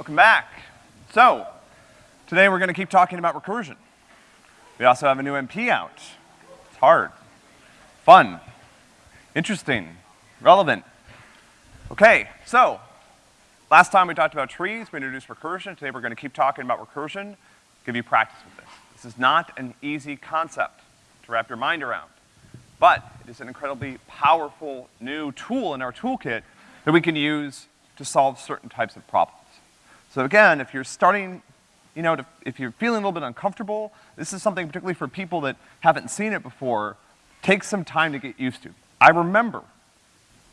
Welcome back. So, today we're gonna keep talking about recursion. We also have a new MP out. It's hard, fun, interesting, relevant. Okay, so, last time we talked about trees, we introduced recursion. Today we're gonna keep talking about recursion, give you practice with this. This is not an easy concept to wrap your mind around, but it is an incredibly powerful new tool in our toolkit that we can use to solve certain types of problems. So again, if you're starting, you know, to, if you're feeling a little bit uncomfortable, this is something particularly for people that haven't seen it before, take some time to get used to. I remember,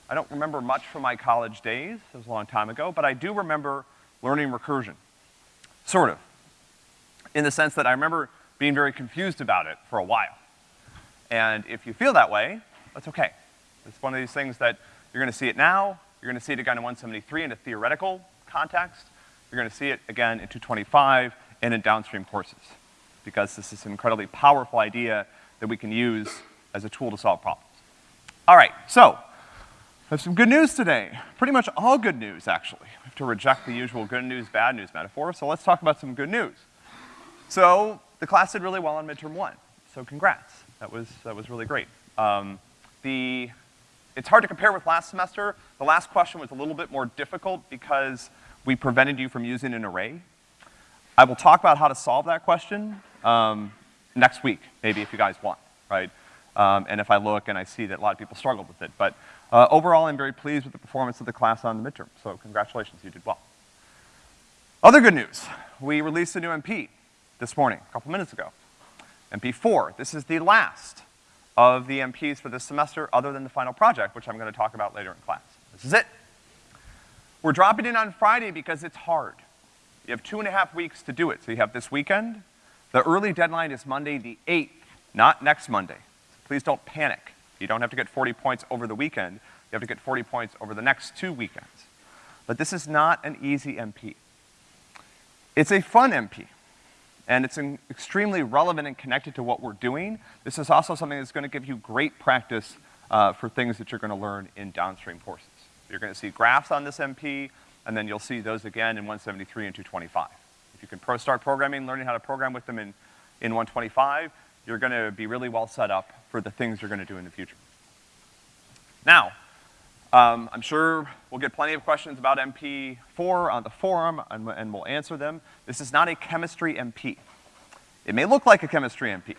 I don't remember much from my college days, it was a long time ago, but I do remember learning recursion. Sort of. In the sense that I remember being very confused about it for a while. And if you feel that way, that's okay. It's one of these things that you're gonna see it now, you're gonna see it again in 173 in a theoretical context, you're gonna see it again in 225 and in downstream courses. Because this is an incredibly powerful idea that we can use as a tool to solve problems. All right, so, I have some good news today. Pretty much all good news, actually. We have to reject the usual good news, bad news metaphor, so let's talk about some good news. So, the class did really well on midterm one, so congrats. That was, that was really great. Um, the, it's hard to compare with last semester. The last question was a little bit more difficult because we prevented you from using an array. I will talk about how to solve that question, um, next week, maybe if you guys want, right? Um, and if I look and I see that a lot of people struggled with it. But, uh, overall, I'm very pleased with the performance of the class on the midterm, so congratulations, you did well. Other good news, we released a new MP this morning, a couple minutes ago. MP4, this is the last of the MPs for this semester, other than the final project, which I'm gonna talk about later in class. This is it. We're dropping it on Friday because it's hard. You have two and a half weeks to do it. So you have this weekend. The early deadline is Monday the 8th, not next Monday. So please don't panic. You don't have to get 40 points over the weekend. You have to get 40 points over the next two weekends. But this is not an easy MP. It's a fun MP. And it's extremely relevant and connected to what we're doing. This is also something that's gonna give you great practice uh, for things that you're gonna learn in downstream courses. You're gonna see graphs on this MP, and then you'll see those again in 173 and 225. If you can pro start programming, learning how to program with them in, in 125, you're gonna be really well set up for the things you're gonna do in the future. Now, um, I'm sure we'll get plenty of questions about MP4 on the forum, and, and we'll answer them. This is not a chemistry MP. It may look like a chemistry MP.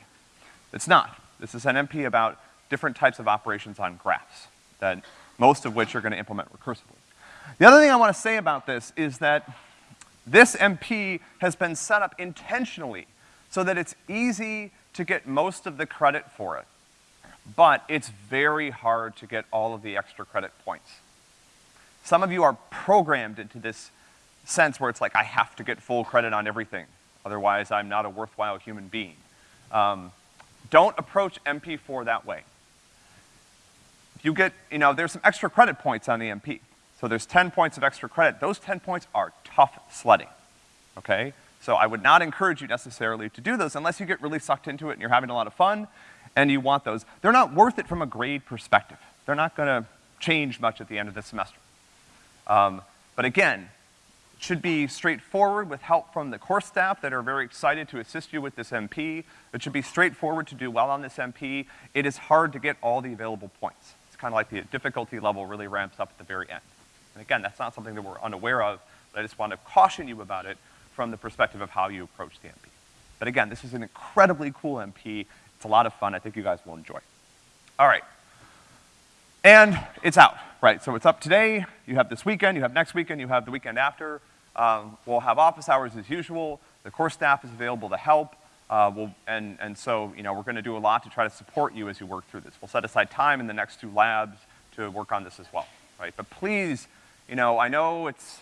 It's not. This is an MP about different types of operations on graphs that most of which are gonna implement recursively. The other thing I wanna say about this is that this MP has been set up intentionally so that it's easy to get most of the credit for it. But it's very hard to get all of the extra credit points. Some of you are programmed into this sense where it's like, I have to get full credit on everything, otherwise I'm not a worthwhile human being. Um, don't approach MP4 that way you get, you know, there's some extra credit points on the MP. So there's 10 points of extra credit. Those 10 points are tough sledding, okay? So I would not encourage you necessarily to do those unless you get really sucked into it and you're having a lot of fun and you want those. They're not worth it from a grade perspective. They're not gonna change much at the end of the semester. Um, but again, it should be straightforward with help from the course staff that are very excited to assist you with this MP. It should be straightforward to do well on this MP. It is hard to get all the available points kind of like the difficulty level really ramps up at the very end. And again, that's not something that we're unaware of, but I just want to caution you about it from the perspective of how you approach the MP. But again, this is an incredibly cool MP. It's a lot of fun. I think you guys will enjoy. All right. And it's out, right? So it's up today. You have this weekend, you have next weekend, you have the weekend after. Um, we'll have office hours as usual. The course staff is available to help. Uh, we'll, and, and so, you know, we're gonna do a lot to try to support you as you work through this. We'll set aside time in the next two labs to work on this as well, right? But please, you know, I know it's,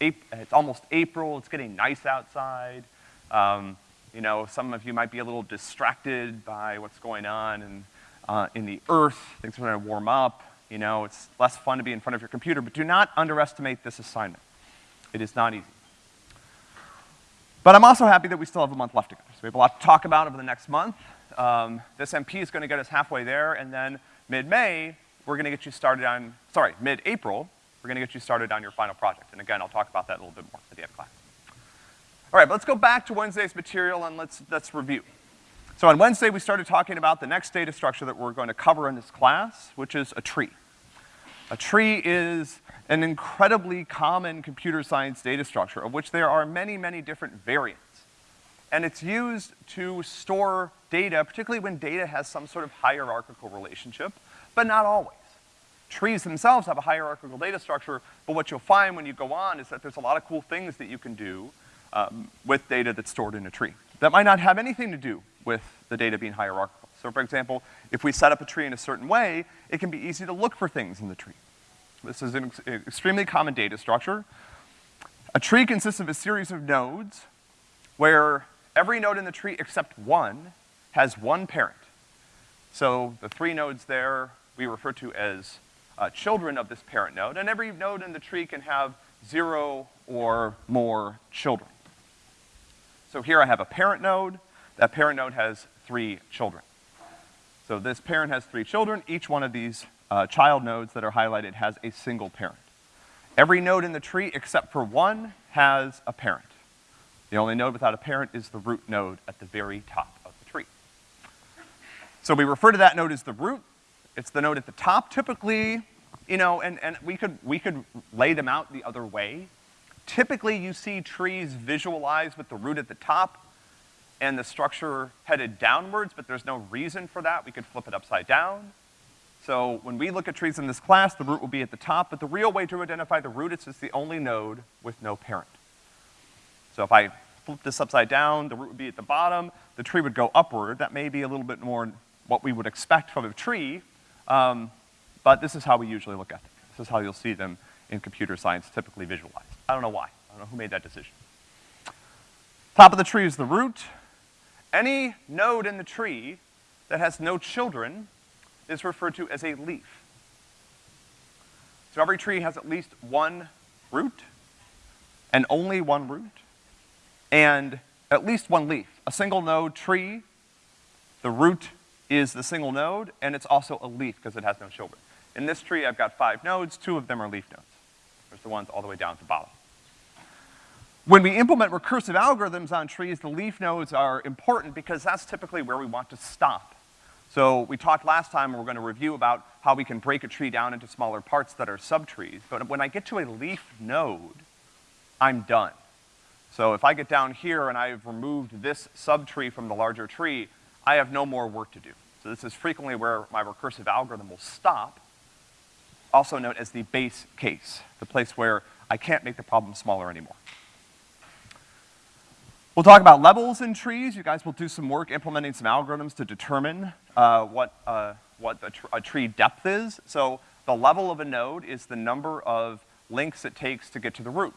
it's almost April, it's getting nice outside. Um, you know, some of you might be a little distracted by what's going on in, uh, in the earth. Things are gonna warm up. You know, it's less fun to be in front of your computer, but do not underestimate this assignment. It is not easy. But I'm also happy that we still have a month left to go. So we have a lot to talk about over the next month. Um, this MP is gonna get us halfway there, and then mid-May, we're gonna get you started on, sorry, mid-April, We're gonna get you started on your final project. And again, I'll talk about that a little bit more at the end of class. All right, but let's go back to Wednesday's material and let's, let's review. So on Wednesday, we started talking about the next data structure that we're going to cover in this class, which is a tree. A tree is an incredibly common computer science data structure of which there are many, many different variants. And it's used to store data, particularly when data has some sort of hierarchical relationship, but not always. Trees themselves have a hierarchical data structure, but what you'll find when you go on is that there's a lot of cool things that you can do um, with data that's stored in a tree. That might not have anything to do with the data being hierarchical. So for example, if we set up a tree in a certain way, it can be easy to look for things in the tree. This is an ex extremely common data structure. A tree consists of a series of nodes where every node in the tree except one has one parent. So the three nodes there we refer to as uh, children of this parent node, and every node in the tree can have zero or more children. So here I have a parent node. That parent node has three children. So this parent has three children. Each one of these uh, child nodes that are highlighted has a single parent. Every node in the tree except for one has a parent. The only node without a parent is the root node at the very top of the tree. So we refer to that node as the root. It's the node at the top. Typically, you know, and, and we could, we could lay them out the other way. Typically, you see trees visualized with the root at the top and the structure headed downwards, but there's no reason for that. We could flip it upside down. So when we look at trees in this class, the root will be at the top, but the real way to identify the root is it's the only node with no parent. So if I flip this upside down, the root would be at the bottom, the tree would go upward. That may be a little bit more what we would expect from a tree, um, but this is how we usually look at them. This is how you'll see them in computer science typically visualized. I don't know why. I don't know who made that decision. Top of the tree is the root. Any node in the tree that has no children is referred to as a leaf. So every tree has at least one root, and only one root, and at least one leaf. A single node tree, the root is the single node, and it's also a leaf because it has no children. In this tree, I've got five nodes, two of them are leaf nodes. There's the ones all the way down to the bottom. When we implement recursive algorithms on trees, the leaf nodes are important because that's typically where we want to stop. So we talked last time, we're gonna review about how we can break a tree down into smaller parts that are subtrees. But when I get to a leaf node, I'm done. So if I get down here and I've removed this subtree from the larger tree, I have no more work to do. So this is frequently where my recursive algorithm will stop, also known as the base case, the place where I can't make the problem smaller anymore. We'll talk about levels in trees. You guys will do some work implementing some algorithms to determine uh, what, uh, what a, tr a tree depth is. So the level of a node is the number of links it takes to get to the root.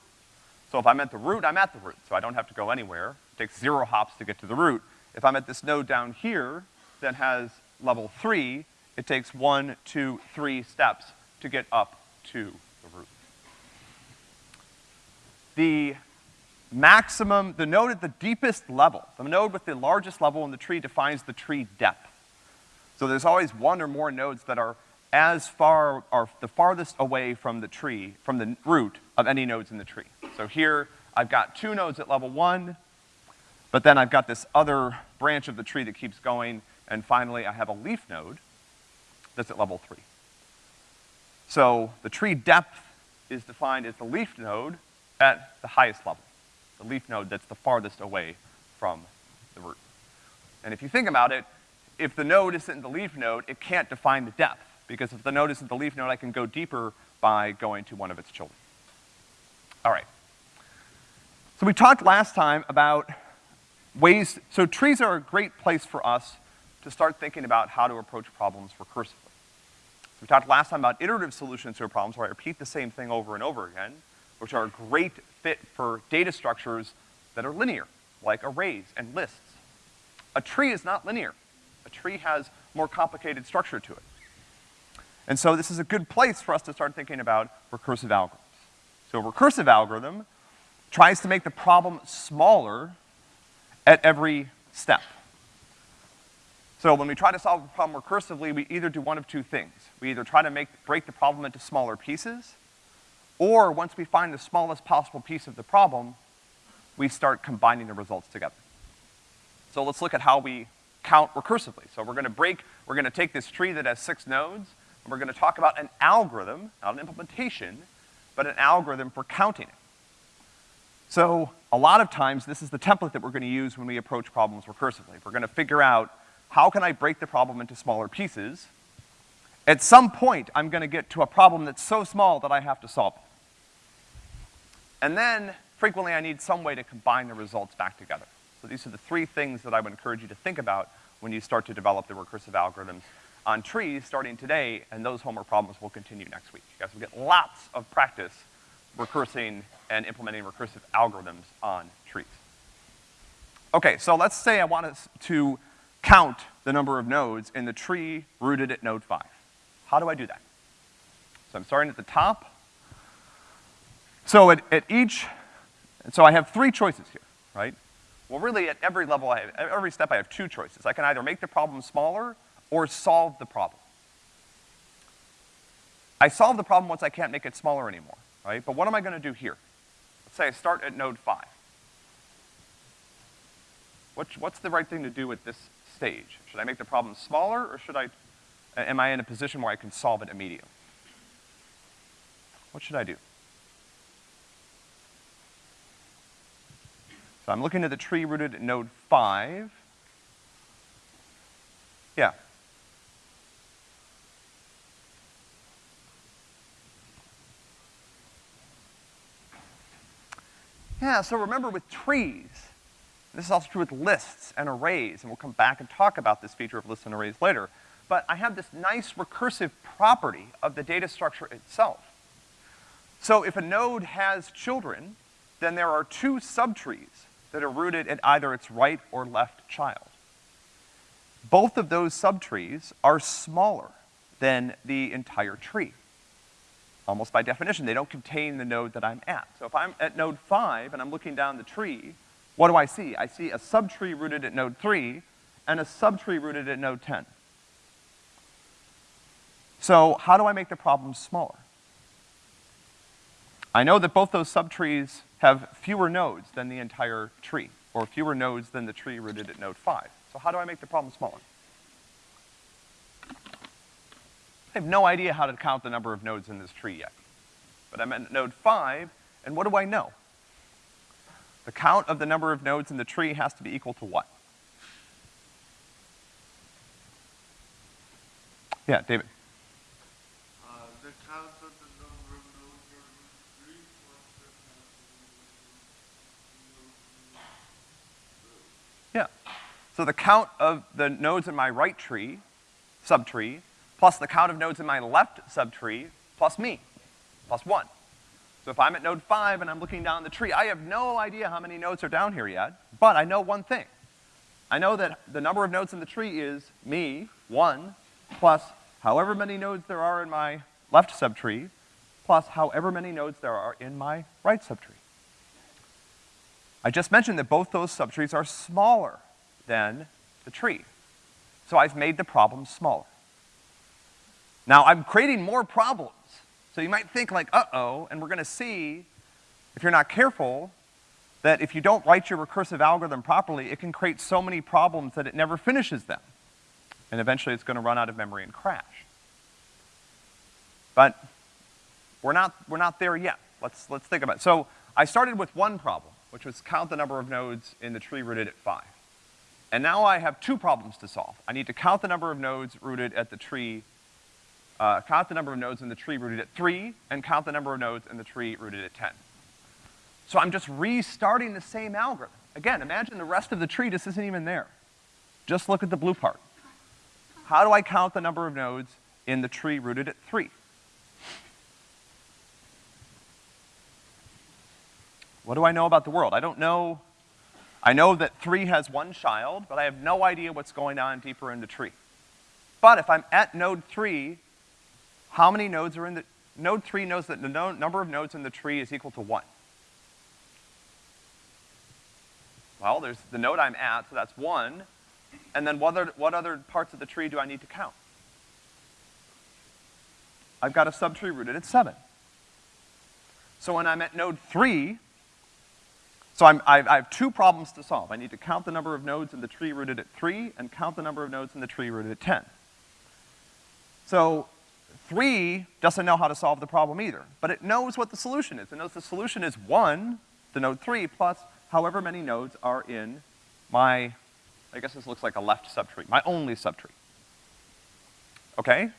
So if I'm at the root, I'm at the root, so I don't have to go anywhere. It takes zero hops to get to the root. If I'm at this node down here that has level three, it takes one, two, three steps to get up to the root. The maximum, the node at the deepest level, the node with the largest level in the tree defines the tree depth. So there's always one or more nodes that are as far, are the farthest away from the tree, from the root of any nodes in the tree. So here, I've got two nodes at level one, but then I've got this other branch of the tree that keeps going, and finally I have a leaf node that's at level three. So the tree depth is defined as the leaf node at the highest level the leaf node that's the farthest away from the root. And if you think about it, if the node isn't the leaf node, it can't define the depth, because if the node isn't the leaf node, I can go deeper by going to one of its children. All right. So we talked last time about ways, so trees are a great place for us to start thinking about how to approach problems recursively. So we talked last time about iterative solutions to problems where I repeat the same thing over and over again, which are a great fit for data structures that are linear, like arrays and lists. A tree is not linear. A tree has more complicated structure to it. And so this is a good place for us to start thinking about recursive algorithms. So a recursive algorithm tries to make the problem smaller at every step. So when we try to solve a problem recursively, we either do one of two things. We either try to make, break the problem into smaller pieces, Or once we find the smallest possible piece of the problem, we start combining the results together. So let's look at how we count recursively. So we're gonna break, we're gonna take this tree that has six nodes, and we're gonna talk about an algorithm, not an implementation, but an algorithm for counting it. So a lot of times, this is the template that we're gonna use when we approach problems recursively. We're gonna figure out, how can I break the problem into smaller pieces? At some point, I'm gonna get to a problem that's so small that I have to solve it. And then, frequently I need some way to combine the results back together. So these are the three things that I would encourage you to think about when you start to develop the recursive algorithms on trees starting today, and those homework problems will continue next week. You guys will get lots of practice recursing and implementing recursive algorithms on trees. Okay, so let's say I want us to count the number of nodes in the tree rooted at node five. How do I do that? So I'm starting at the top. So at, at each, so I have three choices here, right? Well, really, at every level, I have, every step, I have two choices. I can either make the problem smaller or solve the problem. I solve the problem once I can't make it smaller anymore, right? But what am I gonna do here? Let's say I start at node five. What's the right thing to do at this stage? Should I make the problem smaller, or should I, am I in a position where I can solve it immediately? What should I do? So I'm looking at the tree rooted at node five. Yeah. Yeah, so remember with trees, this is also true with lists and arrays, and we'll come back and talk about this feature of lists and arrays later. But I have this nice recursive property of the data structure itself. So if a node has children, then there are two subtrees that are rooted at either its right or left child. Both of those subtrees are smaller than the entire tree. Almost by definition, they don't contain the node that I'm at. So if I'm at node five and I'm looking down the tree, what do I see? I see a subtree rooted at node three and a subtree rooted at node 10. So how do I make the problem smaller? I know that both those subtrees have fewer nodes than the entire tree, or fewer nodes than the tree rooted at node five. So how do I make the problem smaller? I have no idea how to count the number of nodes in this tree yet. But I'm at node five, and what do I know? The count of the number of nodes in the tree has to be equal to what? Yeah, David. So the count of the nodes in my right tree, subtree, plus the count of nodes in my left subtree, plus me, plus one. So if I'm at node five and I'm looking down the tree, I have no idea how many nodes are down here yet, but I know one thing. I know that the number of nodes in the tree is me, one, plus however many nodes there are in my left subtree, plus however many nodes there are in my right subtree. I just mentioned that both those subtrees are smaller than the tree. So I've made the problem smaller. Now I'm creating more problems. So you might think like, uh-oh, and we're gonna see, if you're not careful, that if you don't write your recursive algorithm properly, it can create so many problems that it never finishes them. And eventually it's gonna run out of memory and crash. But we're not, we're not there yet. Let's, let's think about it. So I started with one problem, which was count the number of nodes in the tree rooted at five. And now I have two problems to solve. I need to count the number of nodes rooted at the tree, uh, count the number of nodes in the tree rooted at three, and count the number of nodes in the tree rooted at 10. So I'm just restarting the same algorithm. Again, imagine the rest of the tree just isn't even there. Just look at the blue part. How do I count the number of nodes in the tree rooted at three? What do I know about the world? I don't know I know that three has one child, but I have no idea what's going on deeper in the tree. But if I'm at node three, how many nodes are in the, node three knows that the no, number of nodes in the tree is equal to one. Well, there's the node I'm at, so that's one. And then what other, what other parts of the tree do I need to count? I've got a subtree rooted at seven. So when I'm at node three, so I'm, I, I have two problems to solve. I need to count the number of nodes in the tree rooted at three and count the number of nodes in the tree rooted at ten. So three doesn't know how to solve the problem either, but it knows what the solution is. It knows the solution is one, the node three, plus however many nodes are in my, I guess this looks like a left subtree, my only subtree. Okay?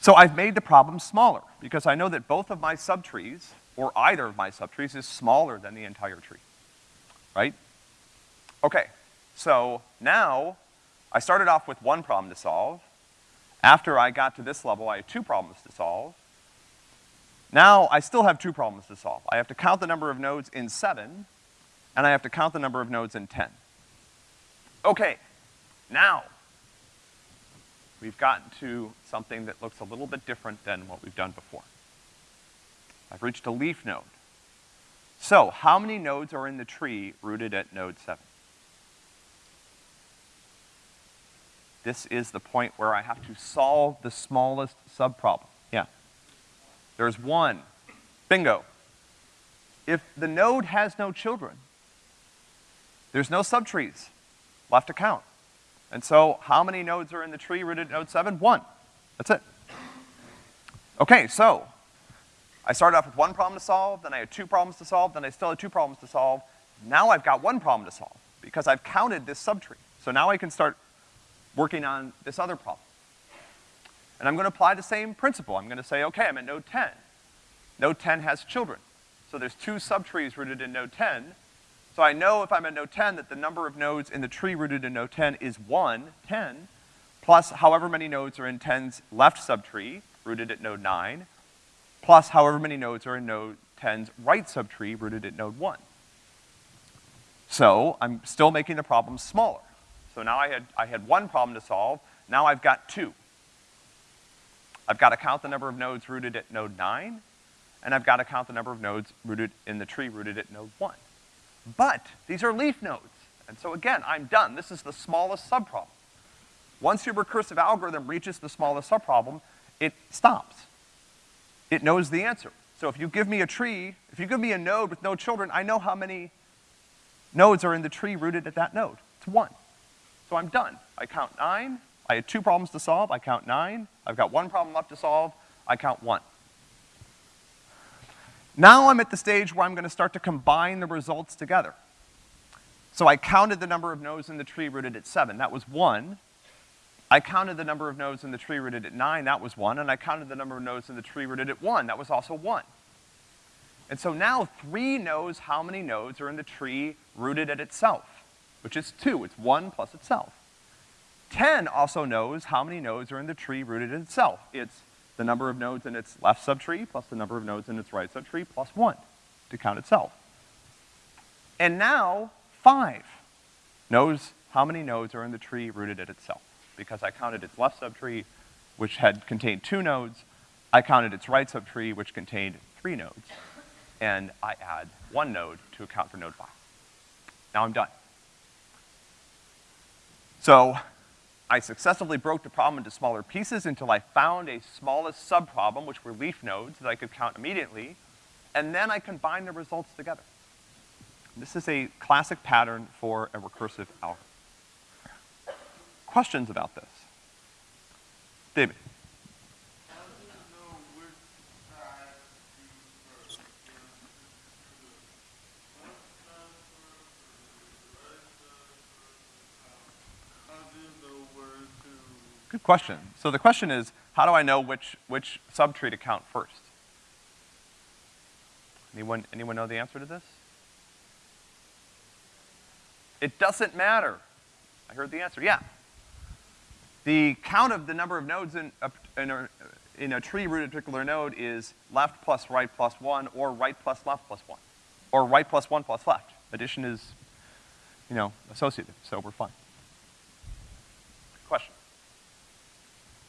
So I've made the problem smaller, because I know that both of my subtrees, or either of my subtrees, is smaller than the entire tree. Right? Okay, so now, I started off with one problem to solve. After I got to this level, I had two problems to solve. Now, I still have two problems to solve. I have to count the number of nodes in seven, and I have to count the number of nodes in ten. Okay, now, we've gotten to something that looks a little bit different than what we've done before. I've reached a leaf node. So, how many nodes are in the tree rooted at node seven? This is the point where I have to solve the smallest subproblem. Yeah. There's one. Bingo. If the node has no children, there's no subtrees left to count. And so, how many nodes are in the tree rooted at node seven? One. That's it. Okay, so, I started off with one problem to solve, then I had two problems to solve, then I still had two problems to solve. Now I've got one problem to solve, because I've counted this subtree. So now I can start working on this other problem. And I'm gonna apply the same principle. I'm gonna say, okay, I'm at node ten. Node ten has children. So there's two subtrees rooted in node ten. So I know if I'm at node ten that the number of nodes in the tree rooted in node ten is one, 10, plus however many nodes are in 10's left subtree, rooted at node nine, plus however many nodes are in node 10's right subtree, rooted at node one. So I'm still making the problem smaller. So now I had, I had one problem to solve, now I've got two. I've got to count the number of nodes rooted at node nine, and I've got to count the number of nodes rooted in the tree rooted at node one. But these are leaf nodes, and so again, I'm done. This is the smallest subproblem. Once your recursive algorithm reaches the smallest subproblem, it stops. It knows the answer. So if you give me a tree, if you give me a node with no children, I know how many nodes are in the tree rooted at that node. It's one. So I'm done. I count nine, I had two problems to solve, I count nine, I've got one problem left to solve, I count one. Now I'm at the stage where I'm gonna start to combine the results together. So I counted the number of nodes in the tree rooted at seven, that was one. I counted the number of nodes in the tree rooted at nine, that was one, and I counted the number of nodes in the tree rooted at one, that was also one. And so now three knows how many nodes are in the tree rooted at itself which is two. It's one plus itself. 10 also knows how many nodes are in the tree rooted in itself. It's the number of nodes in its left subtree plus the number of nodes in its right subtree plus one to count itself. And now, 5 knows how many nodes are in the tree rooted at itself. Because I counted its left subtree, which had contained two nodes, I counted its right subtree, which contained three nodes, and I add one node to account for node 5. Now I'm done. So I successfully broke the problem into smaller pieces until I found a smallest subproblem, which were leaf nodes that I could count immediately, and then I combined the results together. This is a classic pattern for a recursive algorithm. Questions about this? David. Good question. So the question is, how do I know which, which subtree to count first? Anyone, anyone know the answer to this? It doesn't matter. I heard the answer, yeah. The count of the number of nodes in a, in a, in a tree rooted particular node is left plus right plus one, or right plus left plus one. Or right plus one plus left. Addition is, you know, associative, so we're fine. Question?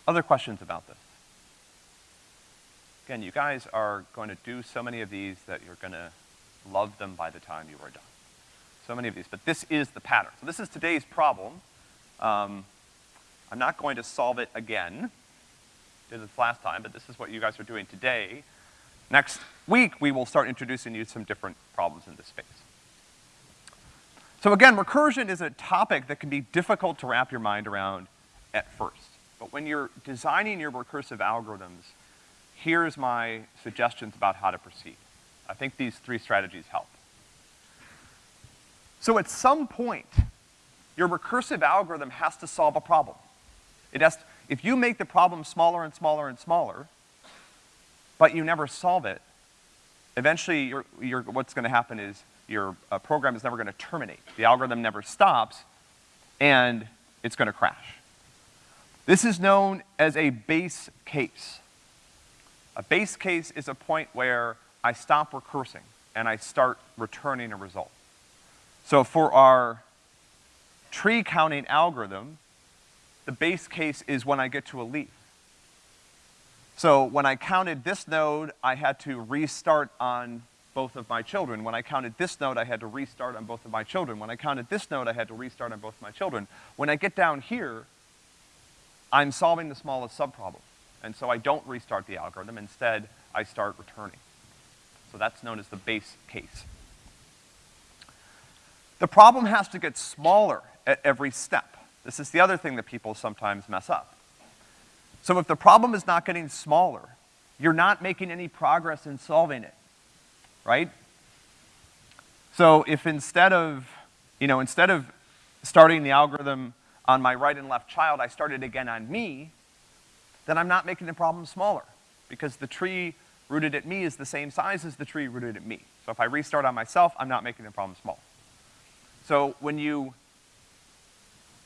Other questions about this? Again, you guys are going to do so many of these that you're gonna love them by the time you are done. So many of these, but this is the pattern. So this is today's problem. Um, I'm not going to solve it again. Did this last time, but this is what you guys are doing today. Next week, we will start introducing you some different problems in this space. So again, recursion is a topic that can be difficult to wrap your mind around at first. But when you're designing your recursive algorithms, here's my suggestions about how to proceed. I think these three strategies help. So at some point, your recursive algorithm has to solve a problem. It has, if you make the problem smaller and smaller and smaller, but you never solve it, eventually what's gonna happen is your uh, program is never gonna terminate. The algorithm never stops, and it's gonna crash. This is known as a base case. A base case is a point where I stop recursing and I start returning a result. So for our tree counting algorithm, the base case is when I get to a leaf. So when I counted this node, I had to restart on both of my children. When I counted this node, I had to restart on both of my children. When I counted this node, I had to restart on both of my children. When I get down here, I'm solving the smallest subproblem. And so I don't restart the algorithm. Instead, I start returning. So that's known as the base case. The problem has to get smaller at every step. This is the other thing that people sometimes mess up. So if the problem is not getting smaller, you're not making any progress in solving it, right? So if instead of, you know, instead of starting the algorithm on my right and left child, I started again on me, then I'm not making the problem smaller because the tree rooted at me is the same size as the tree rooted at me. So if I restart on myself, I'm not making the problem small. So when you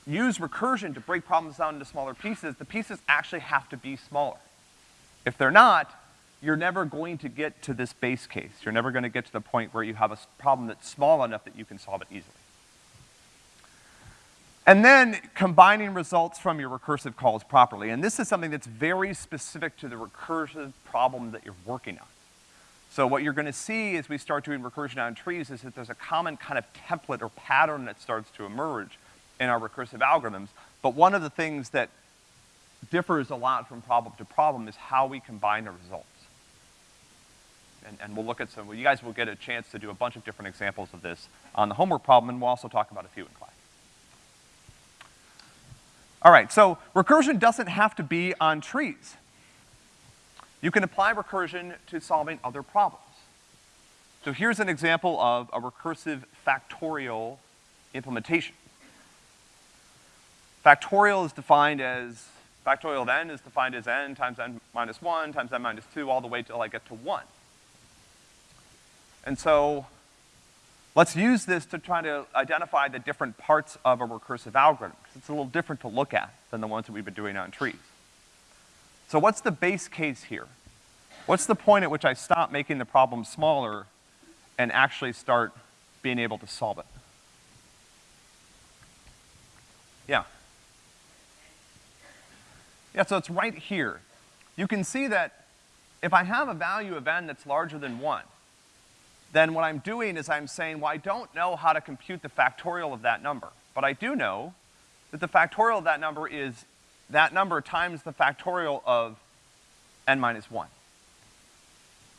use recursion to break problems down into smaller pieces, the pieces actually have to be smaller. If they're not, you're never going to get to this base case. You're never gonna get to the point where you have a problem that's small enough that you can solve it easily. And then combining results from your recursive calls properly. And this is something that's very specific to the recursive problem that you're working on. So what you're gonna see as we start doing recursion on trees is that there's a common kind of template or pattern that starts to emerge in our recursive algorithms. But one of the things that differs a lot from problem to problem is how we combine the results. And, and we'll look at some, well, you guys will get a chance to do a bunch of different examples of this on the homework problem, and we'll also talk about a few in class. All right, so recursion doesn't have to be on trees. You can apply recursion to solving other problems. So here's an example of a recursive factorial implementation. Factorial is defined as, factorial of n is defined as n times n minus one times n minus two all the way till I get to one. And so Let's use this to try to identify the different parts of a recursive algorithm, because it's a little different to look at than the ones that we've been doing on trees. So what's the base case here? What's the point at which I stop making the problem smaller and actually start being able to solve it? Yeah. Yeah, so it's right here. You can see that if I have a value of n that's larger than one, then what I'm doing is I'm saying, well, I don't know how to compute the factorial of that number. But I do know that the factorial of that number is that number times the factorial of n minus one.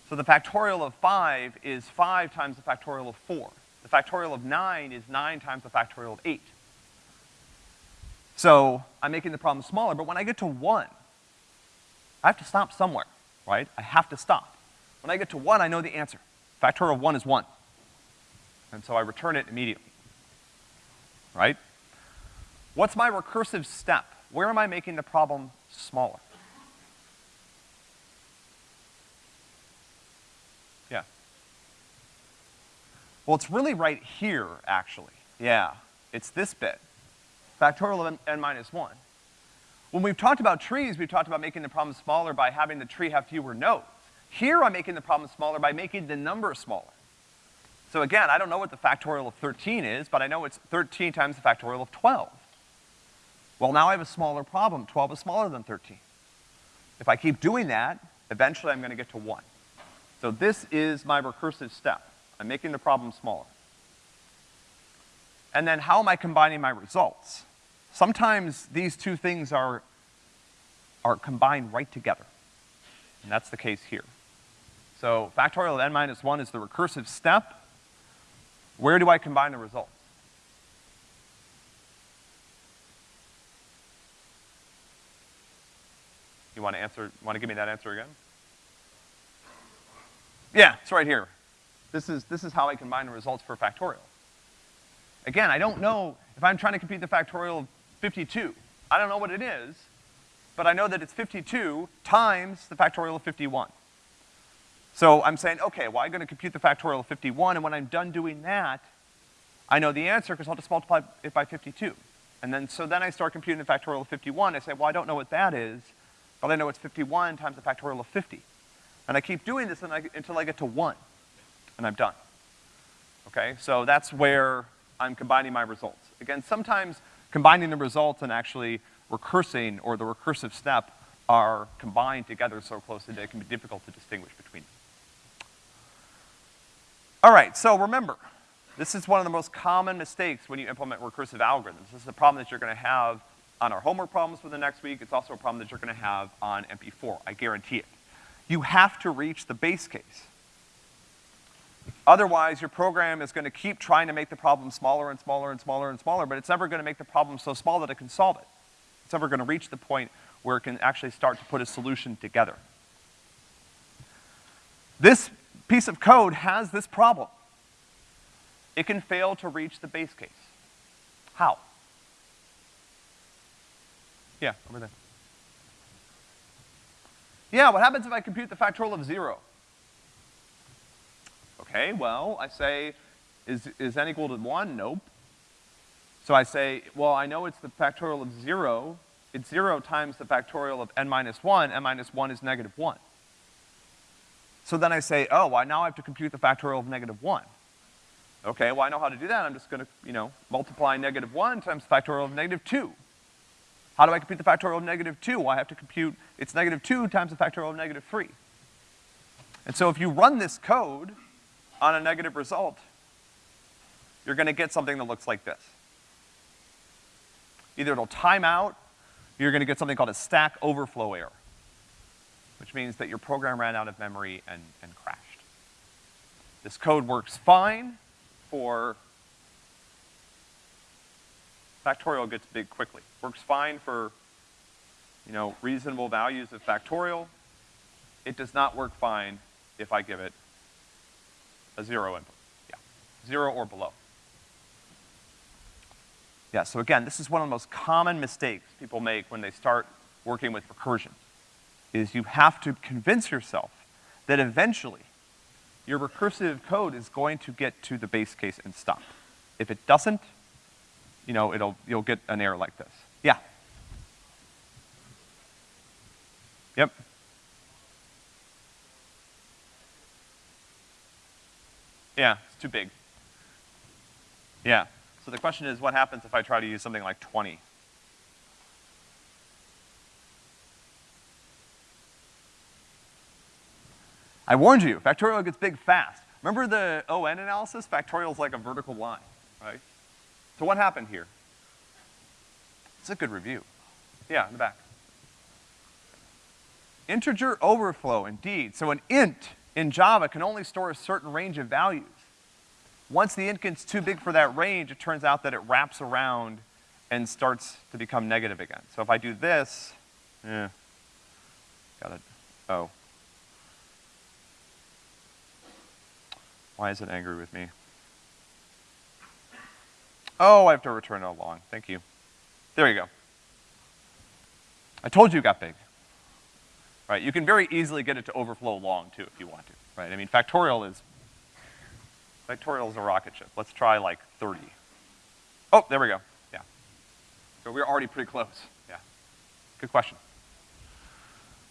So the factorial of five is five times the factorial of four. The factorial of nine is nine times the factorial of eight. So I'm making the problem smaller, but when I get to one, I have to stop somewhere, right? I have to stop. When I get to one, I know the answer. Factorial of one is one. And so I return it immediately. Right? What's my recursive step? Where am I making the problem smaller? Yeah. Well, it's really right here, actually. Yeah. It's this bit. Factorial of n, minus one. When we've talked about trees, we've talked about making the problem smaller by having the tree have fewer nodes. Here I'm making the problem smaller by making the number smaller. So again, I don't know what the factorial of 13 is, but I know it's 13 times the factorial of 12. Well, now I have a smaller problem. 12 is smaller than 13. If I keep doing that, eventually I'm gonna get to one. So this is my recursive step. I'm making the problem smaller. And then how am I combining my results? Sometimes these two things are, are combined right together. And that's the case here. So factorial of n minus one is the recursive step. Where do I combine the results? You wanna answer, wanna give me that answer again? Yeah, it's right here. This is, this is how I combine the results for factorial. Again, I don't know if I'm trying to compute the factorial 52. I don't know what it is, but I know that it's 52 times the factorial of 51. So I'm saying, okay, well, I'm gonna compute the factorial of 51, and when I'm done doing that, I know the answer because I'll just multiply it by 52. And then, so then I start computing the factorial of 51. I say, well, I don't know what that is, but I know it's 51 times the factorial of 50. And I keep doing this until I get to one, and I'm done. Okay, so that's where I'm combining my results. Again, sometimes combining the results and actually recursing, or the recursive step, are combined together so closely that it can be difficult to distinguish between them. All right, so remember, this is one of the most common mistakes when you implement recursive algorithms. This is a problem that you're gonna have on our homework problems for the next week. It's also a problem that you're gonna have on MP4, I guarantee it. You have to reach the base case. Otherwise, your program is gonna keep trying to make the problem smaller and smaller and smaller and smaller, but it's never gonna make the problem so small that it can solve it. It's never gonna reach the point where it can actually start to put a solution together. This piece of code has this problem. It can fail to reach the base case. How? Yeah, over there. Yeah, what happens if I compute the factorial of zero? Okay, well, I say, is, is n equal to one? Nope. So I say, well, I know it's the factorial of zero. It's zero times the factorial of n minus one. n minus one is negative one. So then I say, oh, well, now I have to compute the factorial of negative one. Okay, well, I know how to do that. I'm just gonna, you know, multiply negative one times the factorial of negative two. How do I compute the factorial of negative two? Well, I have to compute, it's negative two times the factorial of negative three. And so if you run this code on a negative result, you're gonna get something that looks like this. Either it'll time out, you're gonna get something called a stack overflow error, which means that your program ran out of memory and, and crashed. This code works fine for factorial gets big quickly. Works fine for, you know, reasonable values of factorial. It does not work fine if I give it a zero input. Yeah, zero or below. Yeah, so again, this is one of the most common mistakes people make when they start working with recursion, is you have to convince yourself that eventually your recursive code is going to get to the base case and stop. If it doesn't, you know, it'll, you'll get an error like this. Yeah? Yep. Yeah, it's too big. Yeah. So the question is, what happens if I try to use something like 20? I warned you, factorial gets big fast. Remember the ON analysis? Factorial is like a vertical line, right? So what happened here? It's a good review. Yeah, in the back. Integer overflow, indeed. So an int in Java can only store a certain range of values. Once the int gets too big for that range, it turns out that it wraps around and starts to become negative again. So if I do this, eh, got it, oh. Why is it angry with me? Oh, I have to return a long. Thank you. There you go. I told you it got big. Right, you can very easily get it to overflow long too if you want to, right? I mean, factorial is, factorial is a rocket ship. Let's try like 30. Oh, there we go, yeah. So we're already pretty close, yeah. Good question.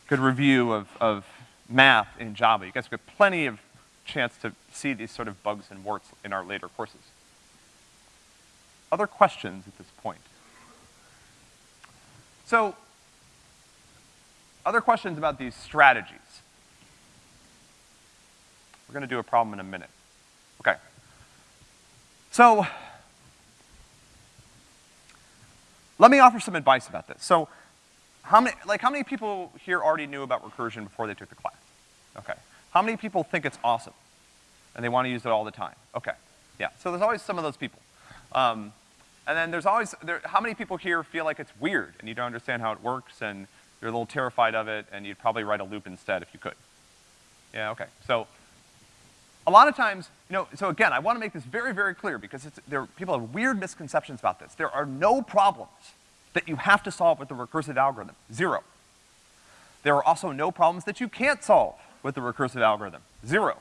Good review of, of math in Java. You guys get plenty of chance to see these sort of bugs and warts in our later courses. Other questions at this point? So, other questions about these strategies? We're gonna do a problem in a minute. Okay. So, let me offer some advice about this. So, how many, like how many people here already knew about recursion before they took the class? Okay. How many people think it's awesome? And they wanna use it all the time? Okay, yeah, so there's always some of those people. Um, and then there's always, there, how many people here feel like it's weird and you don't understand how it works and you're a little terrified of it and you'd probably write a loop instead if you could? Yeah, okay. So, a lot of times, you know, so again, I wanna make this very, very clear because there, people have weird misconceptions about this. There are no problems that you have to solve with the recursive algorithm. Zero. There are also no problems that you can't solve with the recursive algorithm. Zero.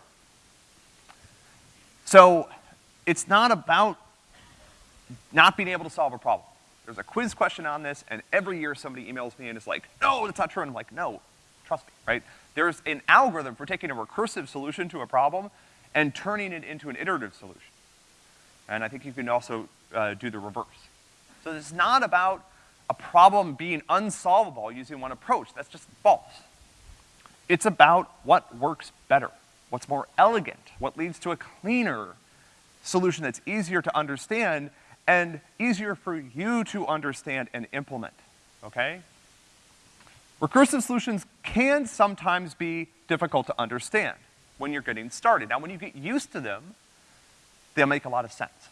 So, it's not about not being able to solve a problem. There's a quiz question on this, and every year somebody emails me and is like, no, that's not true, and I'm like, no, trust me, right? There's an algorithm for taking a recursive solution to a problem and turning it into an iterative solution. And I think you can also uh, do the reverse. So it's not about a problem being unsolvable using one approach. That's just false. It's about what works better, what's more elegant, what leads to a cleaner solution that's easier to understand and easier for you to understand and implement, okay? Recursive solutions can sometimes be difficult to understand when you're getting started. Now, when you get used to them, they'll make a lot of sense.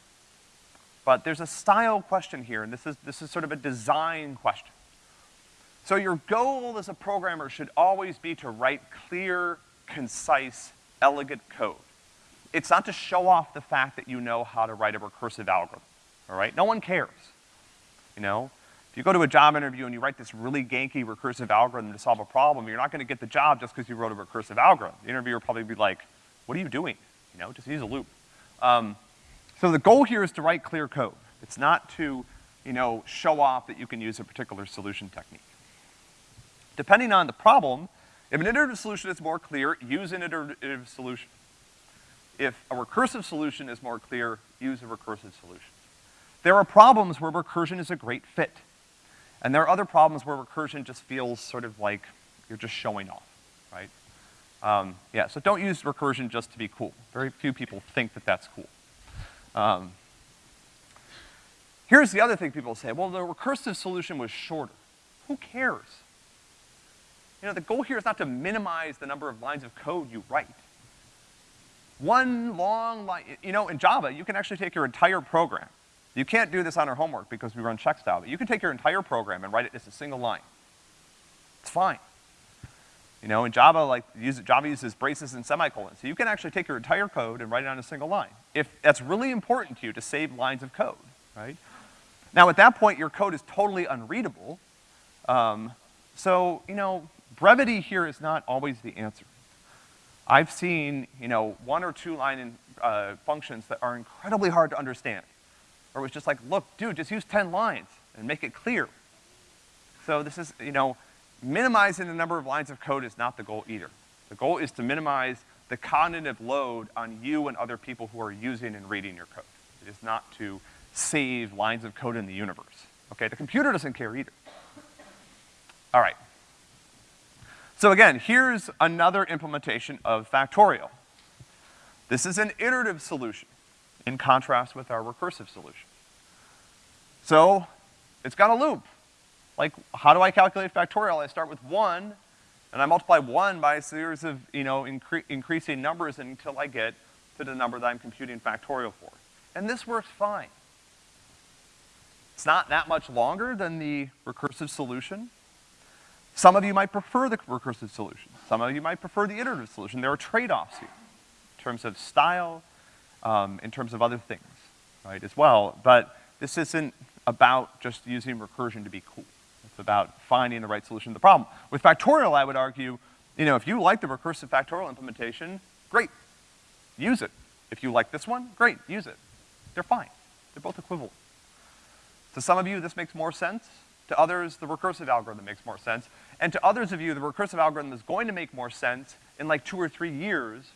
But there's a style question here, and this is, this is sort of a design question. So your goal as a programmer should always be to write clear, concise, elegant code. It's not to show off the fact that you know how to write a recursive algorithm, all right? No one cares, you know? If you go to a job interview and you write this really ganky recursive algorithm to solve a problem, you're not gonna get the job just because you wrote a recursive algorithm. The interviewer will probably be like, what are you doing? You know, just use a loop. Um, so the goal here is to write clear code. It's not to, you know, show off that you can use a particular solution technique. Depending on the problem, if an iterative solution is more clear, use an iterative solution. If a recursive solution is more clear, use a recursive solution. There are problems where recursion is a great fit. And there are other problems where recursion just feels sort of like you're just showing off, right? Um, yeah, so don't use recursion just to be cool. Very few people think that that's cool. Um, here's the other thing people say, well, the recursive solution was shorter. Who cares? You know, the goal here is not to minimize the number of lines of code you write. One long line, you know, in Java, you can actually take your entire program. You can't do this on our homework because we run check style, but you can take your entire program and write it as a single line. It's fine. You know, in Java, like, use, Java uses braces and semicolons. So you can actually take your entire code and write it on a single line. If that's really important to you to save lines of code, right? Now at that point, your code is totally unreadable. Um, so, you know, brevity here is not always the answer. I've seen, you know, one or two line in, uh, functions that are incredibly hard to understand. Or it was just like, look, dude, just use 10 lines and make it clear. So this is, you know, minimizing the number of lines of code is not the goal either. The goal is to minimize the cognitive load on you and other people who are using and reading your code. It is not to save lines of code in the universe. Okay, the computer doesn't care either. All right. So again, here's another implementation of factorial. This is an iterative solution in contrast with our recursive solution. So, it's got a loop. Like, how do I calculate factorial? I start with one, and I multiply one by a series of, you know, incre increasing numbers until I get to the number that I'm computing factorial for. And this works fine. It's not that much longer than the recursive solution, some of you might prefer the recursive solution. Some of you might prefer the iterative solution. There are trade-offs here in terms of style, um, in terms of other things, right, as well. But this isn't about just using recursion to be cool. It's about finding the right solution to the problem. With factorial, I would argue, you know, if you like the recursive factorial implementation, great, use it. If you like this one, great, use it. They're fine. They're both equivalent. To some of you, this makes more sense. To others, the recursive algorithm makes more sense. And to others of you, the recursive algorithm is going to make more sense in like two or three years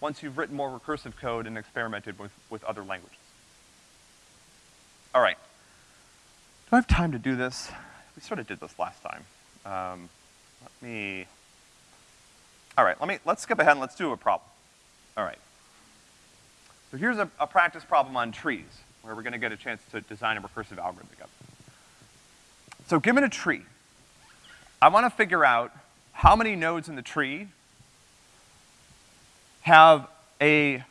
once you've written more recursive code and experimented with, with other languages. All right. Do I have time to do this? We sort of did this last time. Um, let me, all right, let me, let's skip ahead and let's do a problem. All right. So here's a, a practice problem on trees, where we're gonna get a chance to design a recursive algorithm together. So given a tree, I wanna figure out how many nodes in the tree have a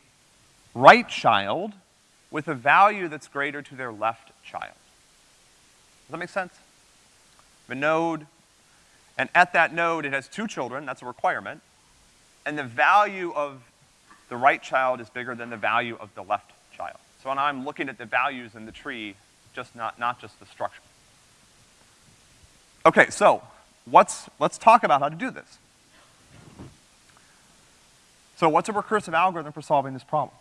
right child with a value that's greater to their left child. Does that make sense? The node, and at that node it has two children, that's a requirement, and the value of the right child is bigger than the value of the left child. So now I'm looking at the values in the tree, just not, not just the structure. Okay, so what's, let's talk about how to do this. So what's a recursive algorithm for solving this problem?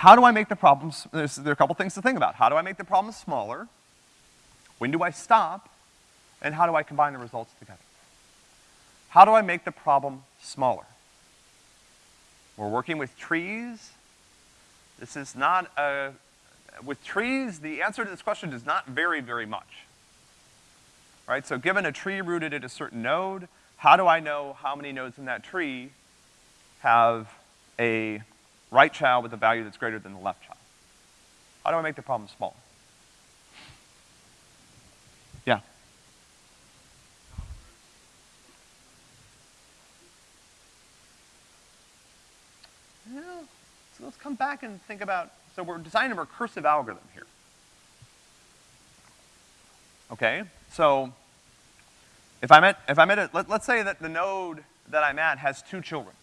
How do I make the problems, there's, there are a couple things to think about. How do I make the problem smaller? When do I stop? And how do I combine the results together? How do I make the problem smaller? We're working with trees. This is not a, with trees, the answer to this question does not vary very much. Right, so given a tree rooted at a certain node, how do I know how many nodes in that tree have a right child with a value that's greater than the left child? How do I make the problem small? Yeah. Yeah, so let's come back and think about, so we're designing a recursive algorithm here. Okay, so if I'm at, if I'm at a, let, let's say that the node that I'm at has two children.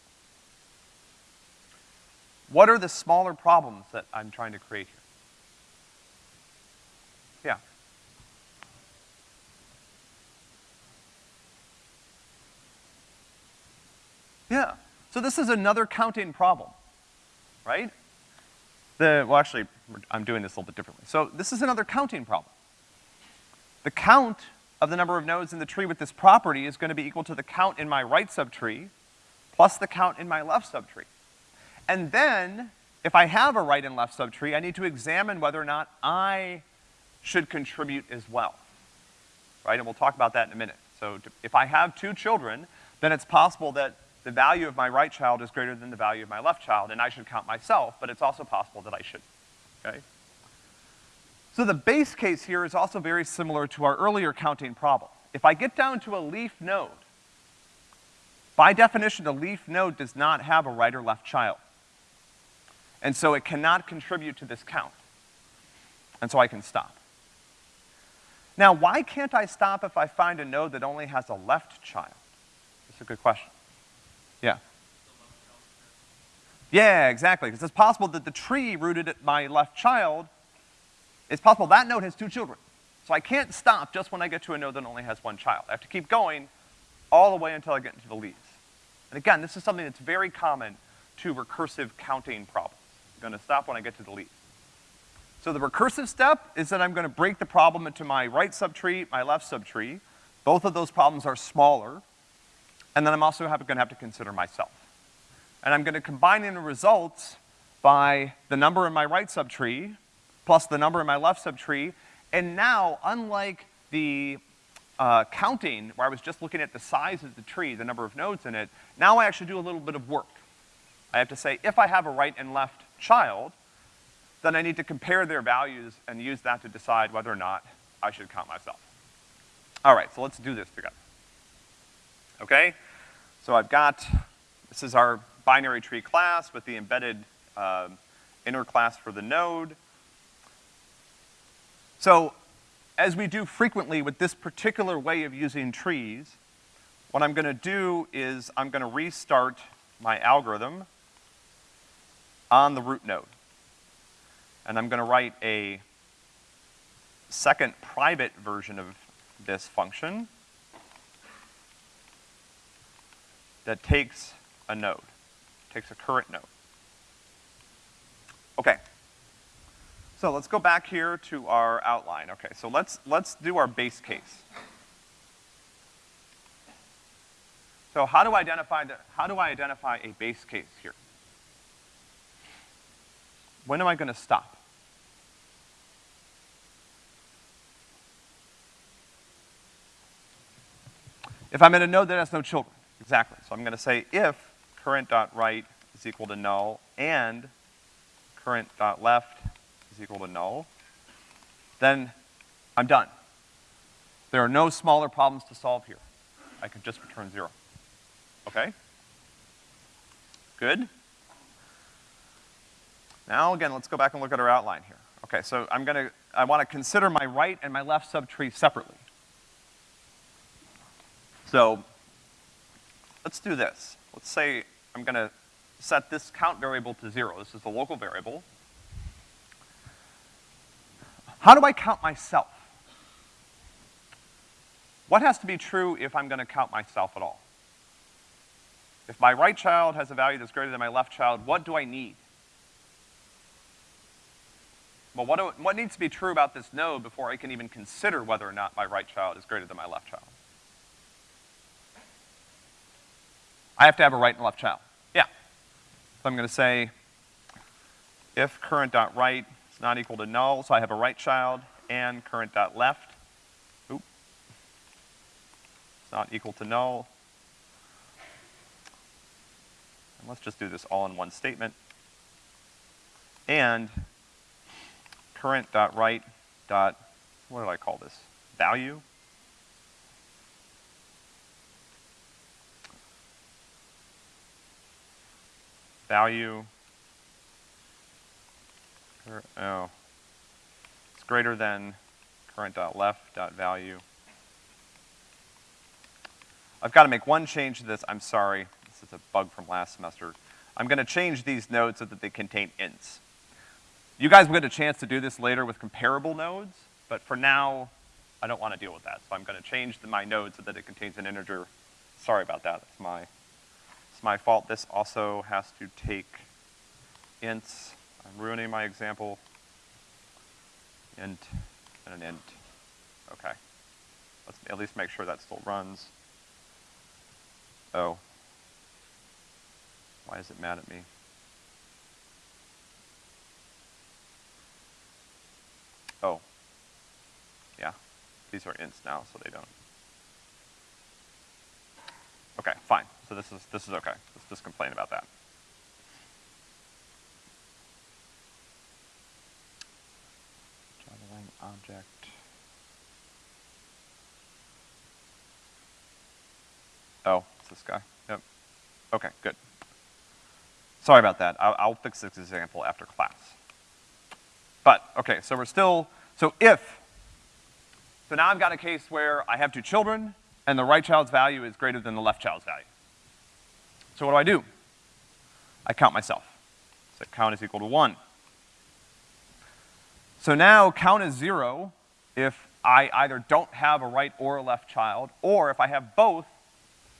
What are the smaller problems that I'm trying to create here? Yeah. Yeah. So this is another counting problem, right? The, well actually, I'm doing this a little bit differently. So this is another counting problem. The count of the number of nodes in the tree with this property is gonna be equal to the count in my right subtree plus the count in my left subtree. And then, if I have a right and left subtree, I need to examine whether or not I should contribute as well. Right, and we'll talk about that in a minute. So if I have two children, then it's possible that the value of my right child is greater than the value of my left child, and I should count myself, but it's also possible that I shouldn't, okay? So the base case here is also very similar to our earlier counting problem. If I get down to a leaf node, by definition, a leaf node does not have a right or left child. And so it cannot contribute to this count. And so I can stop. Now, why can't I stop if I find a node that only has a left child? That's a good question. Yeah. Yeah, exactly, because it's possible that the tree rooted at my left child, it's possible that node has two children. So I can't stop just when I get to a node that only has one child. I have to keep going all the way until I get into the leaves. And again, this is something that's very common to recursive counting problems. Gonna stop when I get to leaf. So the recursive step is that I'm gonna break the problem into my right subtree, my left subtree. Both of those problems are smaller. And then I'm also have, gonna have to consider myself. And I'm gonna combine in the results by the number in my right subtree plus the number in my left subtree. And now, unlike the uh, counting, where I was just looking at the size of the tree, the number of nodes in it, now I actually do a little bit of work. I have to say, if I have a right and left child, then I need to compare their values and use that to decide whether or not I should count myself. All right, so let's do this together. Okay? So I've got, this is our binary tree class with the embedded uh, inner class for the node. So as we do frequently with this particular way of using trees, what I'm gonna do is I'm gonna restart my algorithm on the root node. And I'm gonna write a second private version of this function that takes a node, takes a current node. Okay. So let's go back here to our outline. Okay, so let's, let's do our base case. So how do I identify the, how do I identify a base case here? When am I gonna stop? If I'm in a node that has no children. Exactly. So I'm gonna say if current.right is equal to null and current.left is equal to null, then I'm done. There are no smaller problems to solve here. I can just return zero. Okay? Good? Now, again, let's go back and look at our outline here. Okay, so I'm gonna, I wanna consider my right and my left subtree separately. So, let's do this. Let's say I'm gonna set this count variable to zero. This is the local variable. How do I count myself? What has to be true if I'm gonna count myself at all? If my right child has a value that's greater than my left child, what do I need? Well, what, do, what needs to be true about this node before I can even consider whether or not my right child is greater than my left child? I have to have a right and left child. Yeah. So I'm gonna say if current dot right is not equal to null, so I have a right child, and current dot left, oop, it's not equal to null. And let's just do this all in one statement. And current dot right dot, what do I call this? Value? value, oh, it's greater than current dot left dot value. I've got to make one change to this, I'm sorry, this is a bug from last semester. I'm gonna change these nodes so that they contain ints. You guys will get a chance to do this later with comparable nodes, but for now, I don't wanna deal with that. So I'm gonna change the, my node so that it contains an integer. Sorry about that, that's my it's my fault. This also has to take ints. I'm ruining my example. Int and an int. Okay. Let's at least make sure that still runs. Oh. Why is it mad at me? Oh. Yeah. These are ints now, so they don't. Okay, fine. So this is, this is okay. Let's just complain about that. Object. Oh, it's this guy. Yep. Okay, good. Sorry about that. I'll, I'll fix this example after class. But, okay, so we're still, so if, so now I've got a case where I have two children, and the right child's value is greater than the left child's value. So what do I do? I count myself. So count is equal to one. So now count is zero if I either don't have a right or a left child, or if I have both,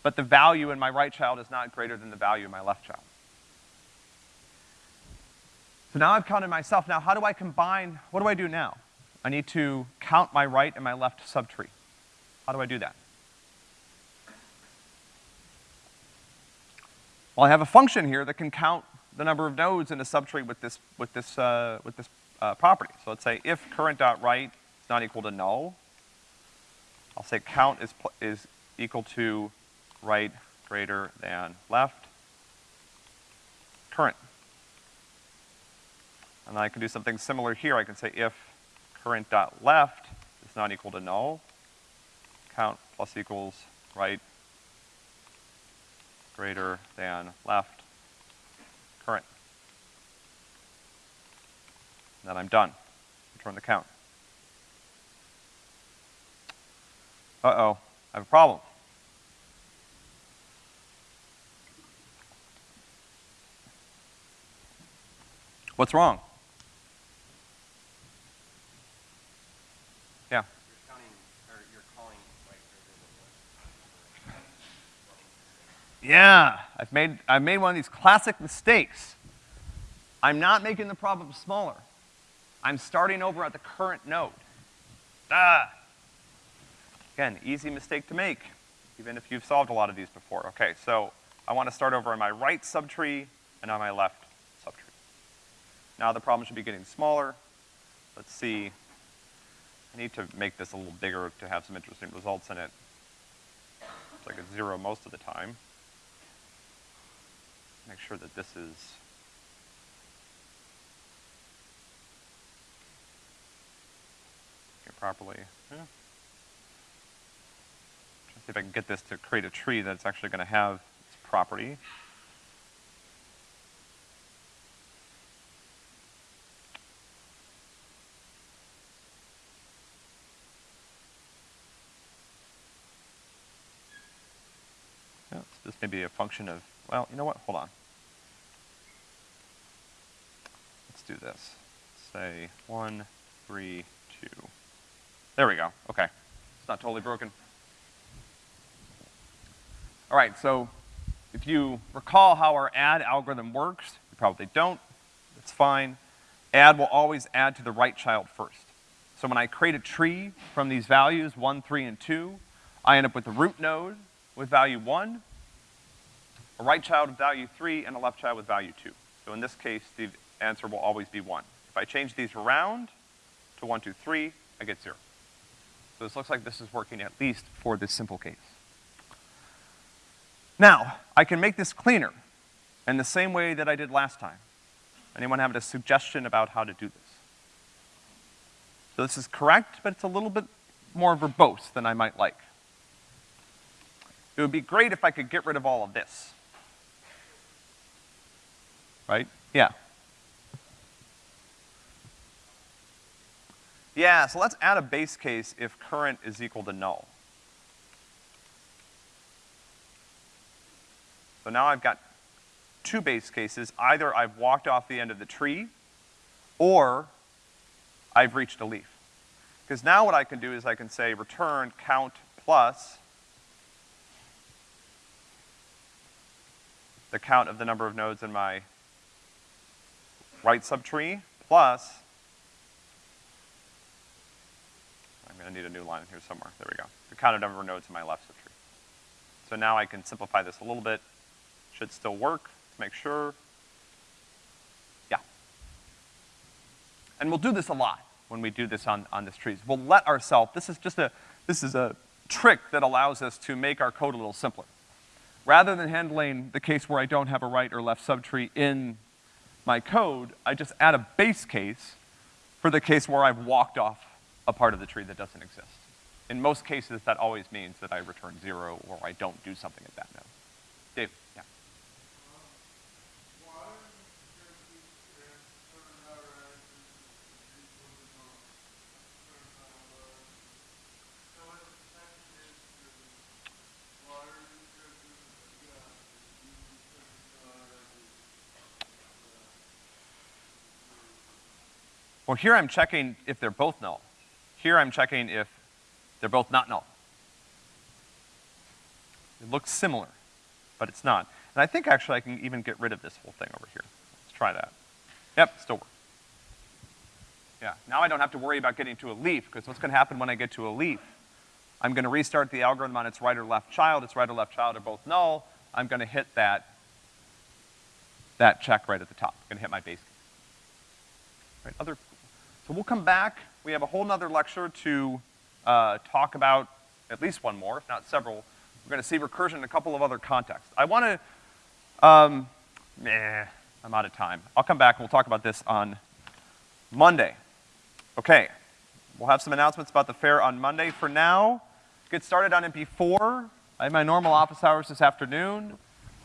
but the value in my right child is not greater than the value in my left child. So now I've counted myself. Now how do I combine, what do I do now? I need to count my right and my left subtree. How do I do that? Well, I have a function here that can count the number of nodes in a subtree with this, with this, uh, with this uh, property. So let's say if current dot right is not equal to null, I'll say count is, is equal to right greater than left current. And I can do something similar here. I can say if current dot left is not equal to null, count plus equals right greater than left current. And then I'm done. Return the count. Uh-oh, I have a problem. What's wrong? Yeah. Yeah, I've made, I've made one of these classic mistakes. I'm not making the problem smaller. I'm starting over at the current node. Ah. Again, easy mistake to make, even if you've solved a lot of these before. Okay, so I want to start over on my right subtree and on my left subtree. Now the problem should be getting smaller. Let's see. I need to make this a little bigger to have some interesting results in it. It's like a zero most of the time Make sure that this is here properly. Hmm. Yeah. Try to see if I can get this to create a tree that's actually going to have its property. this may be a function of, well, you know what, hold on. Let's do this. Say one, three, two. There we go, okay. It's not totally broken. All right, so if you recall how our add algorithm works, you probably don't, that's fine. Add will always add to the right child first. So when I create a tree from these values, one, three, and two, I end up with the root node with value one, a right child with value three, and a left child with value two. So in this case, the answer will always be one. If I change these around to one, two, three, I get zero. So this looks like this is working at least for this simple case. Now, I can make this cleaner in the same way that I did last time. Anyone have a suggestion about how to do this? So this is correct, but it's a little bit more verbose than I might like. It would be great if I could get rid of all of this. Right? Yeah. Yeah, so let's add a base case if current is equal to null. So now I've got two base cases. Either I've walked off the end of the tree, or I've reached a leaf. Because now what I can do is I can say return count plus the count of the number of nodes in my right subtree plus I'm gonna need a new line here somewhere. There we go. The count of number of nodes in my left subtree. So now I can simplify this a little bit. Should still work. Make sure. Yeah. And we'll do this a lot when we do this on, on this trees. We'll let ourselves, this is just a, this is a trick that allows us to make our code a little simpler. Rather than handling the case where I don't have a right or left subtree in my code, I just add a base case for the case where I've walked off a part of the tree that doesn't exist. In most cases, that always means that I return zero or I don't do something at that node. Dave, yeah. Well, here I'm checking if they're both null. Here I'm checking if they're both not null. It looks similar, but it's not. And I think actually I can even get rid of this whole thing over here. Let's try that. Yep, still works. Yeah, now I don't have to worry about getting to a leaf, because what's gonna happen when I get to a leaf? I'm gonna restart the algorithm on its right or left child, its right or left child are both null, I'm gonna hit that, that check right at the top. I'm gonna hit my base case. Right, other, so we'll come back, we have a whole nother lecture to, uh, talk about, at least one more, if not several. We're gonna see recursion in a couple of other contexts. I wanna, um, meh, I'm out of time. I'll come back and we'll talk about this on Monday. Okay, we'll have some announcements about the fair on Monday. For now, get started on MP4. I have my normal office hours this afternoon.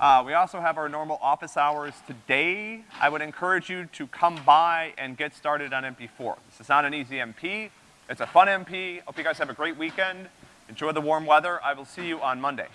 Uh, we also have our normal office hours today. I would encourage you to come by and get started on MP4. This is not an easy MP. It's a fun MP. Hope you guys have a great weekend. Enjoy the warm weather. I will see you on Monday.